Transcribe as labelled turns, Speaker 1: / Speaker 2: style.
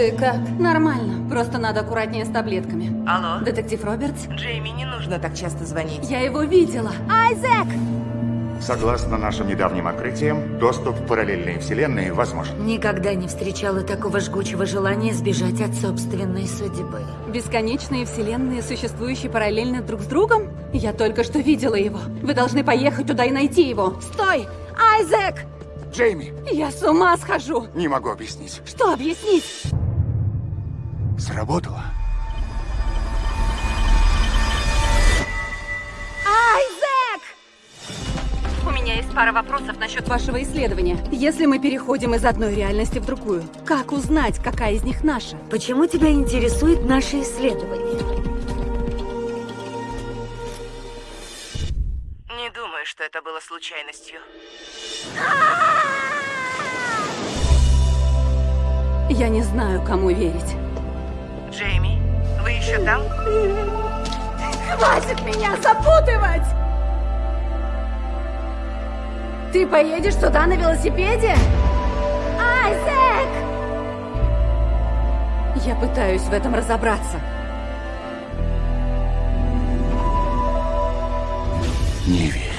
Speaker 1: Ты как? Нормально. Просто надо аккуратнее с таблетками.
Speaker 2: Алло?
Speaker 1: Детектив Робертс?
Speaker 2: Джейми, не нужно так часто звонить.
Speaker 1: Я его видела. Айзек!
Speaker 3: Согласно нашим недавним открытиям, доступ в параллельные вселенные возможен.
Speaker 4: Никогда не встречала такого жгучего желания сбежать от собственной судьбы.
Speaker 1: Бесконечные вселенные, существующие параллельно друг с другом? Я только что видела его. Вы должны поехать туда и найти его. Стой! Айзек!
Speaker 3: Джейми,
Speaker 1: Я с ума схожу!
Speaker 3: не могу объяснить.
Speaker 1: Что объяснить?
Speaker 3: Сработало.
Speaker 1: Айзек! У меня есть пара вопросов насчет вашего исследования. Если мы переходим из одной реальности в другую, как узнать, какая из них наша?
Speaker 4: Почему тебя интересует наше исследование?
Speaker 2: Не думаю, что это было случайностью.
Speaker 1: Я не знаю, кому верить.
Speaker 2: Джейми, вы еще там?
Speaker 1: Хватит меня запутывать! Ты поедешь туда на велосипеде? Айзек! Я пытаюсь в этом разобраться.
Speaker 3: Не верю.